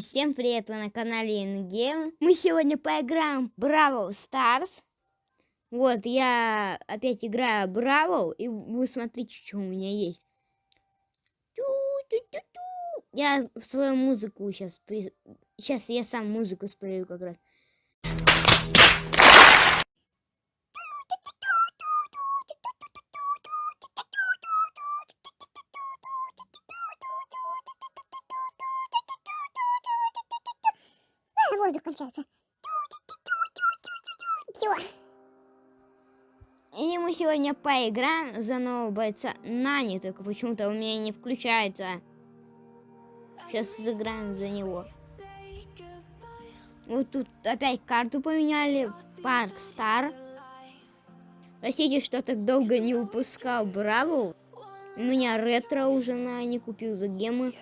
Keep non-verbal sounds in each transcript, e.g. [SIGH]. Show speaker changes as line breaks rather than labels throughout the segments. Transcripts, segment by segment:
Всем привет, вы на канале InGame. Мы сегодня поиграем Бравл Старс. Вот, я опять играю Бравл, и вы смотрите, что у меня есть. Я в свою музыку сейчас... Сейчас я сам музыку спою как раз. И мы сегодня поиграем за нового бойца Нани, только почему-то у меня не включается. Сейчас сыграем за него. Вот тут опять карту поменяли. Парк Стар. Простите, что так долго не выпускал Бравл. У меня ретро уже на не купил за гемы.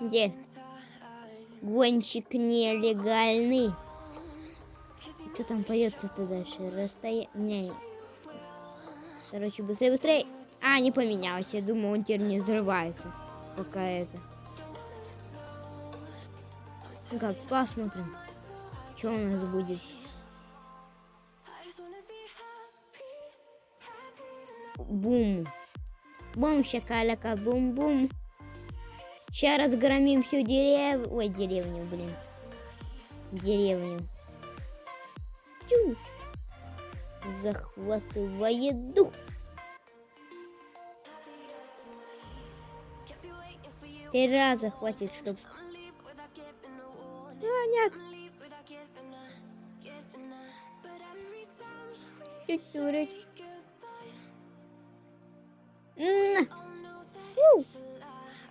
Где? Гонщик нелегальный. Что там поется-то дальше? Расстояние. Короче, быстрее, быстрее. А, не поменялся. Я думаю, он теперь не взрывается. Пока это. Ну-ка, посмотрим. Что у нас будет. Бум. Бум, шакаляка, бум-бум. Сейчас разгромим всю деревню. Ой, деревню, блин. Деревню. Чу. Захватывая дух. Три раза хватит, чтобы... А, нет. Чуть-чуть.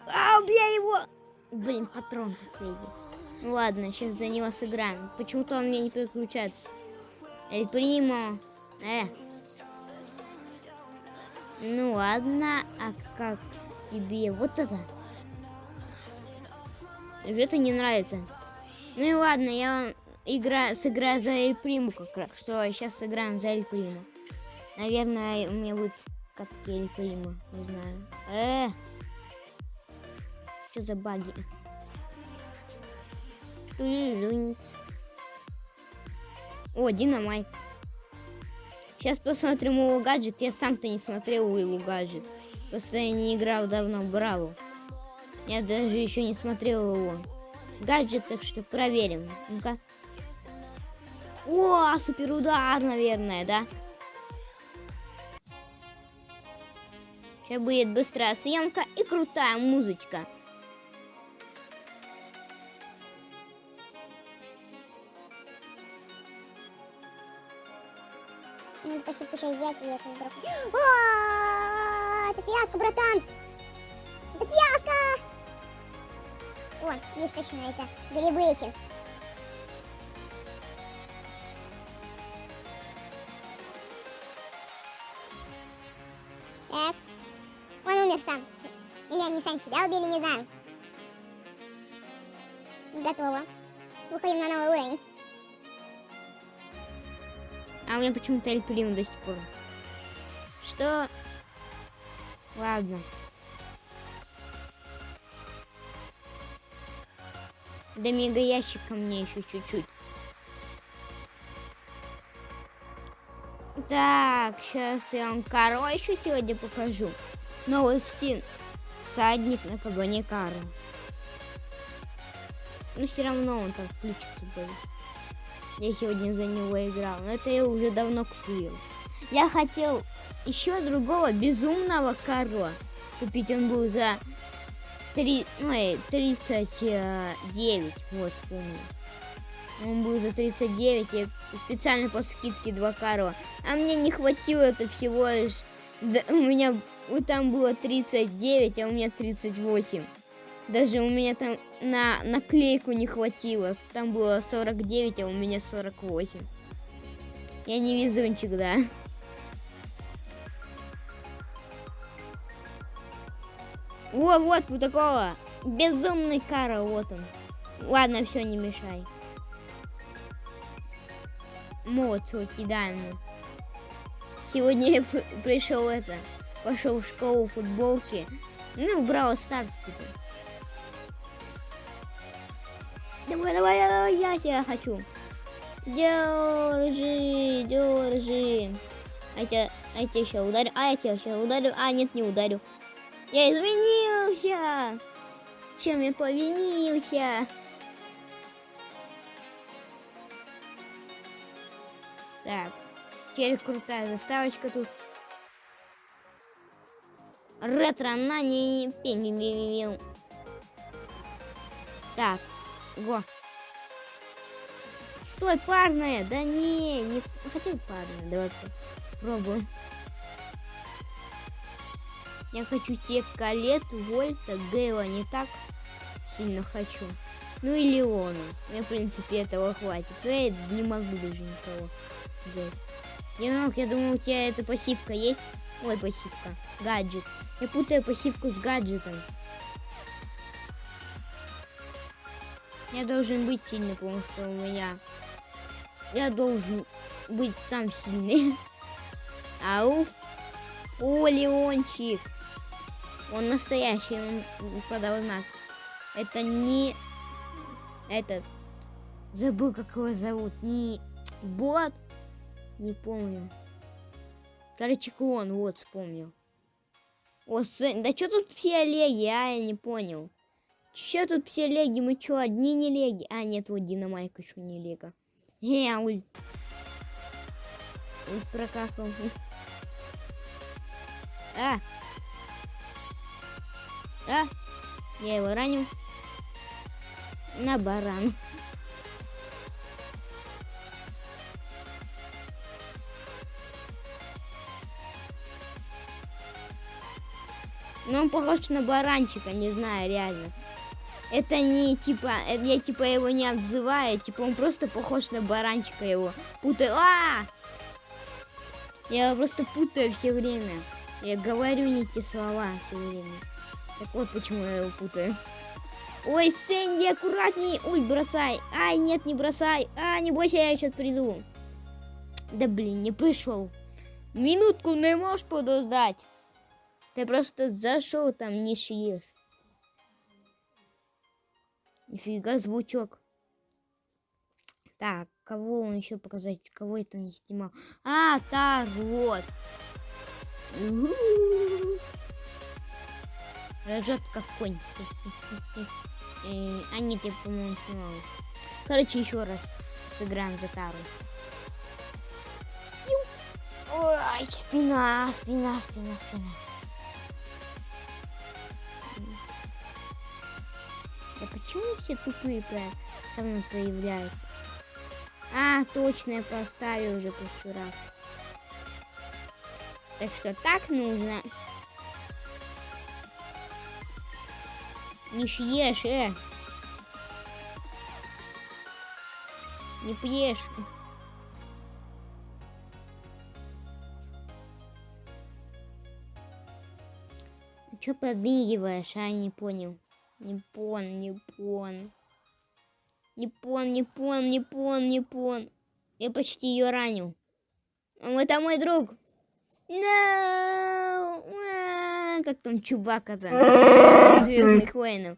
А, убей его! Блин, патрон последний. Ладно, сейчас за него сыграем. Почему-то он мне не переключается. Эль Примо. Э. Ну ладно, а как тебе вот это? Это не нравится. Ну и ладно, я игра, сыграю за Эль Приму как раз. Что, сейчас сыграем за Эль Приму. Наверное, у меня будет катки Эль Приму. Не знаю. Э. Что за баги? О, динамайк. Сейчас посмотрим его гаджет. Я сам-то не смотрел его гаджет. Просто я не играл давно в Браво. Я даже еще не смотрел его. Гаджет, так что проверим. Ну-ка. О, супер наверное, да? Сейчас будет быстрая съемка и крутая музычка.
Минут почти куча взять и это вдруг. Это фиаско, братан! Это фиаско! О, есть точно это. Грибы эти. Так. Он умер сам. Или они сами себя убили, не знаю. Готово. Выходим на новый уровень.
А у меня почему-то Эль до сих пор. Что? Ладно. До мега ящика мне еще чуть-чуть. Так, сейчас я вам еще сегодня покажу. Новый скин. Всадник на кабане Карл. Но все равно он там включится будет. Я сегодня за него играл. Но это я уже давно купил. Я хотел еще другого безумного коро купить. Он был за 3, ну, 39. Вот, вспомнил. Он был за 39, я специально по скидке 2 каро. А мне не хватило это всего лишь... Да, у меня там было 39, а у меня 38. Даже у меня там на наклейку не хватило. Там было 49, а у меня 48. Я не везунчик, да. О, вот у такого. Безумный кара, вот он. Ладно, все, не мешай. Молодцу кидаем. Сегодня я пришел это, пошел в школу футболки. Ну, в Brawl Stars, типа. Давай, давай, давай, я тебя хочу. Держи, держи. А я, тебя, а я тебя еще ударю. А я тебя сейчас ударю. А, нет, не ударю. Я извинился. Чем я повинился? Так. Теперь крутая заставочка тут. Ретро на не пенил. Так. Го. Стой, парная. Да не, не хотел парная. Давай пробуем. Я хочу тебе Калет, Вольта, Гейла не так сильно хочу. Ну и Леона. Мне, в принципе, этого хватит. Но я не могу даже никого взять. Енок, я думаю, у тебя эта пассивка есть? Ой, пассивка. Гаджет. Я путаю пассивку с гаджетом. Я должен быть сильный, потому что у меня... Я должен быть сам сильный. [LAUGHS] Ауф. О, Леончик. Он настоящий, он подал знак. Это не... Этот... Забыл, как его зовут. Не... Бот. Не помню. Короче, клон, вот, вспомнил. О, сын, да что тут все леги, а, я не понял. Что тут все леги, мы что, одни не леги? А, нет, вот Динамайка еще не лего. Э, ульт. Ульт прокакал. [LAUGHS] А! А! Я его ранил. На баран. Ну, он похож на баранчика, не знаю, реально. Это не типа, э, я типа его не обзываю, типа он просто похож на баранчика его. Путаю. А! Я его просто путаю все время. Я говорю не те слова все время. Так вот почему я его путаю. Ой, Сэнди, аккуратней. Ой, бросай. Ай, нет, не бросай. А, не бойся, я сейчас приду. Да блин, не пришел. Минутку не можешь подождать. Ты просто зашел там, не шьешь. Нифига звучок. Так, кого он еще показать? Кого это не снимал? А, так, вот. Рожет как конь. Э, а нет, я, по-моему, снимал. Короче, еще раз сыграем за Тару. Ой, спина, спина, спина, спина. Да почему все тупые со мной появляются? А, точно, я поставил уже прошлый раз. Так что так нужно. Не съешь, э. Не пьешь. Че подмигиваешь, а? Не понял. Не пон, не пон. Не пон, не пон, не пон, не пон. Я почти ее ранил. Это мой друг. No! Как там Чубака за [LAUGHS] Звездных воинов.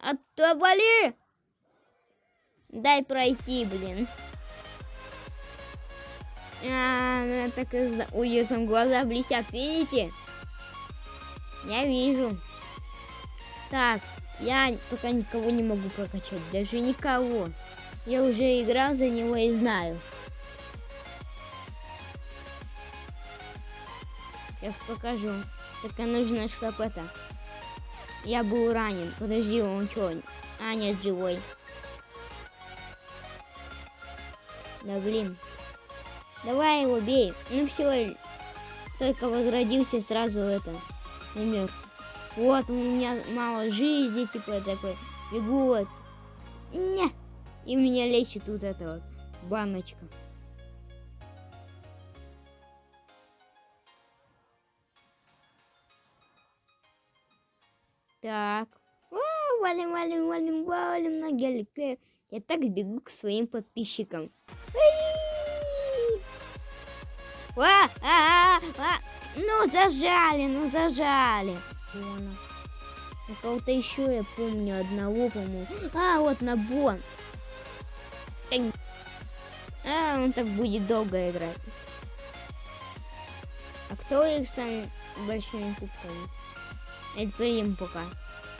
Отвали! Дай пройти, блин. А, так и... Ой, там глаза блестят, видите? Я вижу. Так, я пока никого не могу прокачать, даже никого. Я уже играл за него и знаю. Сейчас покажу. Только нужно, чтобы это... Я был ранен. Подожди, он что? А, нет, живой. Да блин. Давай его бей. Ну все. Только возродился сразу это. Умер. Вот, у меня мало жизни, типа такой. Бегу вот. Не. И меня лечит вот эта вот баночка. Так. О, валим, валим, валим, валим на гелике. Я так бегу к своим подписчикам. А, а, а, а. Ну, зажали, ну, зажали. У кого-то еще я помню одного, по-моему. А, вот набор. А, он так будет долго играть. А кто их самыми большими кубками? Это Прим пока.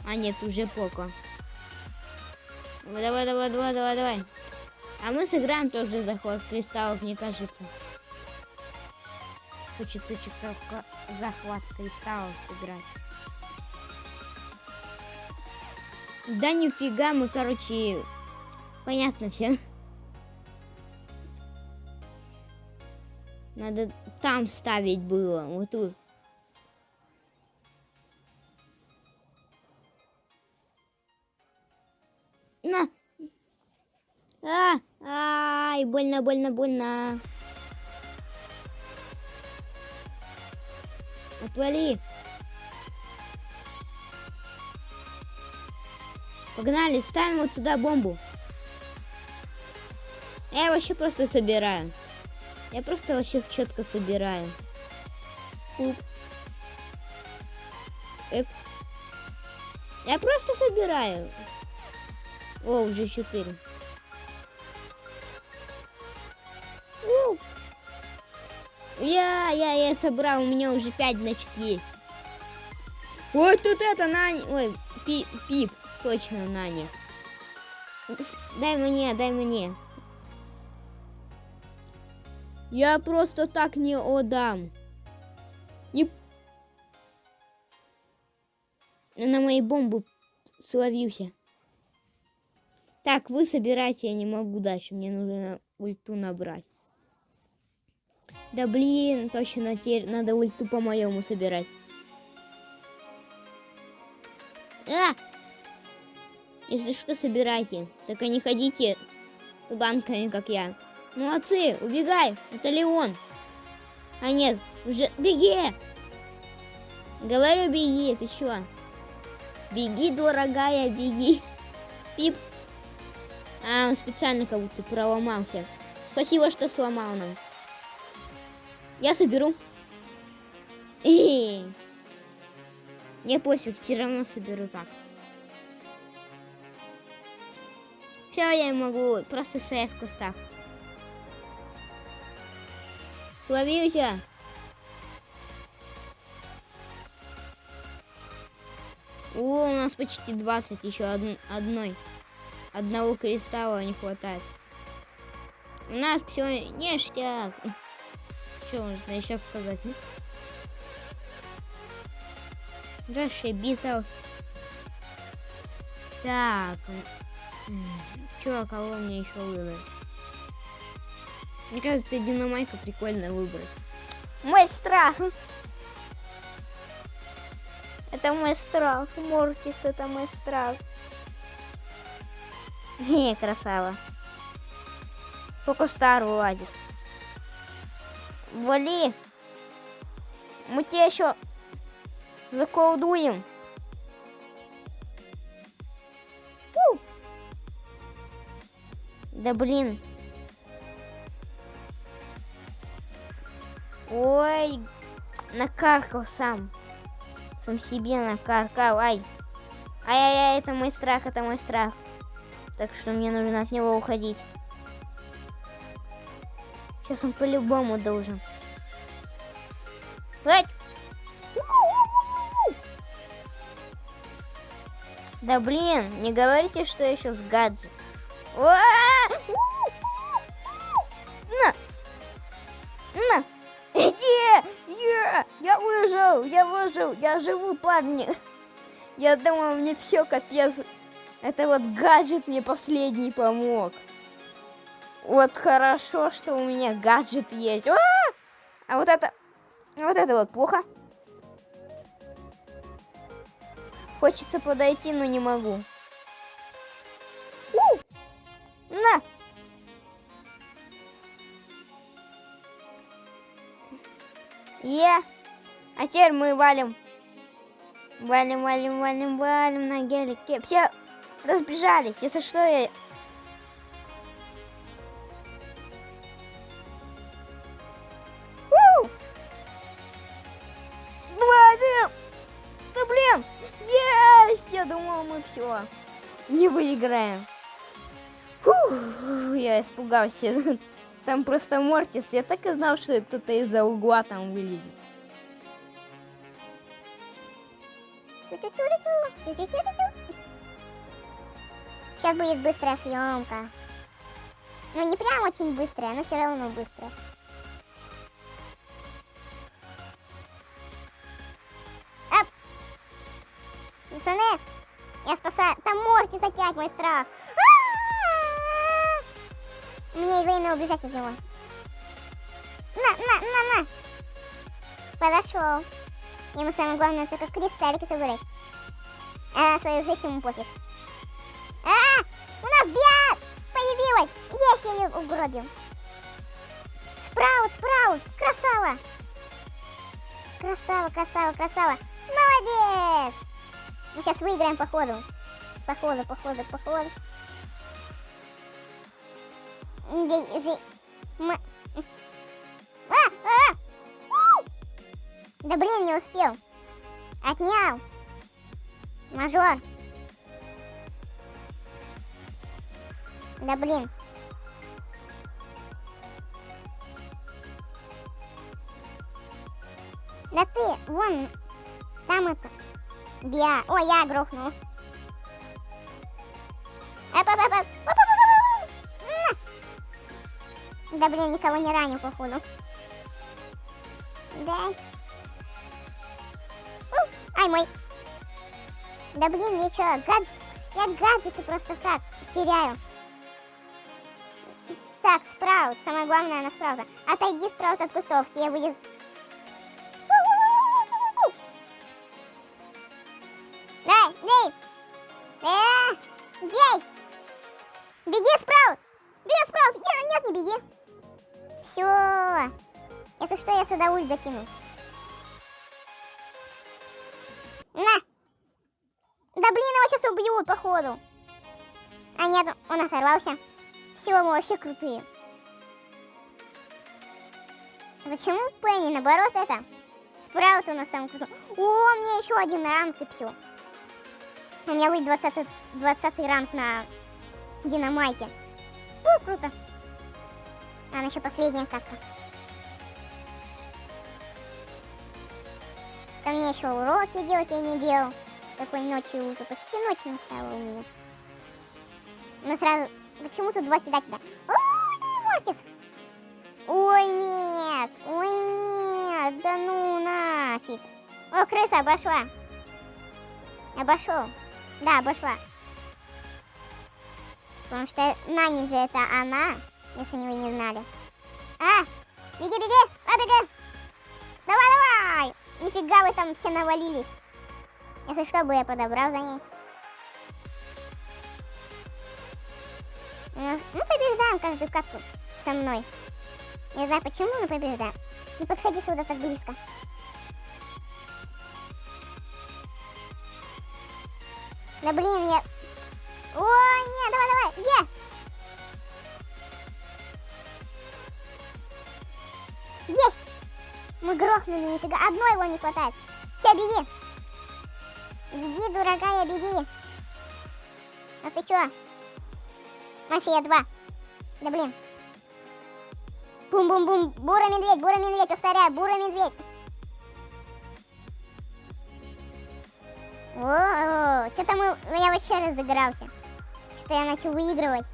А нет, уже Поко. Давай, давай, давай, давай, давай. А мы сыграем тоже захват кристаллов, мне кажется. Хочется что-то захват кристаллов сыграть. Да нифига, мы, короче, понятно все. Надо там ставить было, вот тут. На! А, ай, больно, больно, больно. Отвали. Погнали, ставим вот сюда бомбу. Я вообще просто собираю. Я просто вообще четко собираю. Уп. Эп. Я просто собираю. О, уже четыре. Я, я, я собрал, у меня уже пять, значит, есть. Ой, тут это, Нани, ой, пи, Пип. Точно, Нани. Дай мне, дай мне. Я просто так не отдам. Не... На моей бомбу словился. Так, вы собирайте, я не могу дальше. Мне нужно ульту набрать. Да блин, точно, теперь надо ульту по-моему собирать. А! Если что, собирайте. Только не ходите банками, как я. Молодцы, убегай. Это Леон. А нет, уже беги. Говорю, беги, ты что? Беги, дорогая, беги. Пип. А, он специально как будто проломался. Спасибо, что сломал нам. Я соберу. Эй. Не пофиг, все равно соберу так. Все, я могу просто стоять в кустах. Словился. О, у нас почти 20, еще од одной. Одного кристалла не хватает. У нас все ништяк. Что можно еще сказать? Зашибитос. Так, Чё, кого мне еще выбрать? Мне кажется, динамайка прикольно выбрать.
Мой страх. Это мой страх. Мортис, это мой страх. [LAUGHS]
Не, красава. Только старый ладик. Вали. Мы тебя еще заколдуем. Да блин. Ой, накаркал сам. Сам себе накаркал. Ай. Ай-яй-яй, это мой страх, это мой страх. Так что мне нужно от него уходить. Сейчас он по-любому должен. Ай! Да блин, не говорите, что я сейчас гаджет. На! На! Я выжил! Я выжил! Я живу, парни! Я думаю, мне все капец. Это вот гаджет мне последний помог. Вот хорошо, что у меня гаджет есть. А, -а, -а! а вот это... Вот это вот плохо. Хочется подойти, но не могу. На! Е! А теперь мы валим. Валим, валим, валим, валим на гелике. Все разбежались. Если что, я... не выиграем. Фух, я испугался. [LAUGHS] Там просто Мортис. Я так и знал, что кто-то из-за угла там вылезет.
Сейчас будет быстрая съемка. Ну, не прям очень быстрая, но все равно быстрая. Мортис опять мой страх. Есть время убежать от него. На, на, на, на. Подошел. Ему самое главное только кристаллики собрать. А на свою жизнь ему пофиг. А, у нас биат появилась. Есть, я ее угробил. Спраут, спраут, красава. Красава, красава, красава. Молодец. Мы сейчас выиграем по ходу. По ходу, по ходу, по ходу. Бей, жи... М... А, а! У! Да блин, не успел. Отнял. Мажор. Да блин. Да ты, вон, там это, Биа. Ой, я грохнул. Да блин, никого не ранил, походу. Дай. Ай, мой. Да блин, я чё, гадж... я гаджеты просто так теряю. Так, спраут. Самое главное на спраута. Отойди, спраут, от кустов. Тебе будет... Сюда ульт закину. На! Да блин, его сейчас убьют, походу. А нет, он оторвался. Все, мы вообще крутые. Почему Пенни, наоборот, это? Спраут у нас самый крутой. О, мне еще один ранг и все. У меня будет 20, 20 ранг на динамайке. О, круто. А, еще последняя катка. Там мне еще уроки делать я не делал. Такой ночью уже. Почти ночь настала у меня. Но сразу Почему тут два кидателя? Ой, Мортис! Ой, нет! Ой, нет! Да ну нафиг! О, крыса обошла! Обошел. Да, обошла. Потому что Нани же это она, если вы не знали. А! Беги, беги! А, беги! Давай, давай! Нифига вы там все навалились. Если что бы я подобрал за ней. Мы побеждаем каждую катку со мной. Не знаю почему, но побеждаем. Не подходи сюда так близко. Да блин, я... О, нет, давай, давай, где? Есть! Мы грохнули, нифига. Одной его не хватает. Все, беги. Беги, дорогая, беги. А ты чё? Мафия 2. Да блин. Бум-бум-бум. Бура-медведь, бура-медведь, повторяю, бура-медведь. О, что-то мы, я вообще разыгрался. Что-то я начал выигрывать.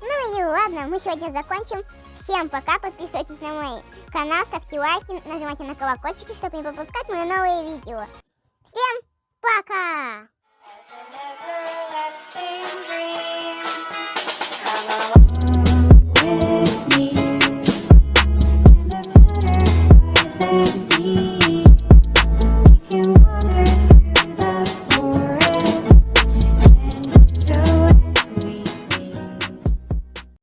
Ну и ладно, мы сегодня закончим. Всем пока, подписывайтесь на мой канал, ставьте лайки, нажимайте на колокольчики, чтобы не пропускать мои новые видео. Всем пока!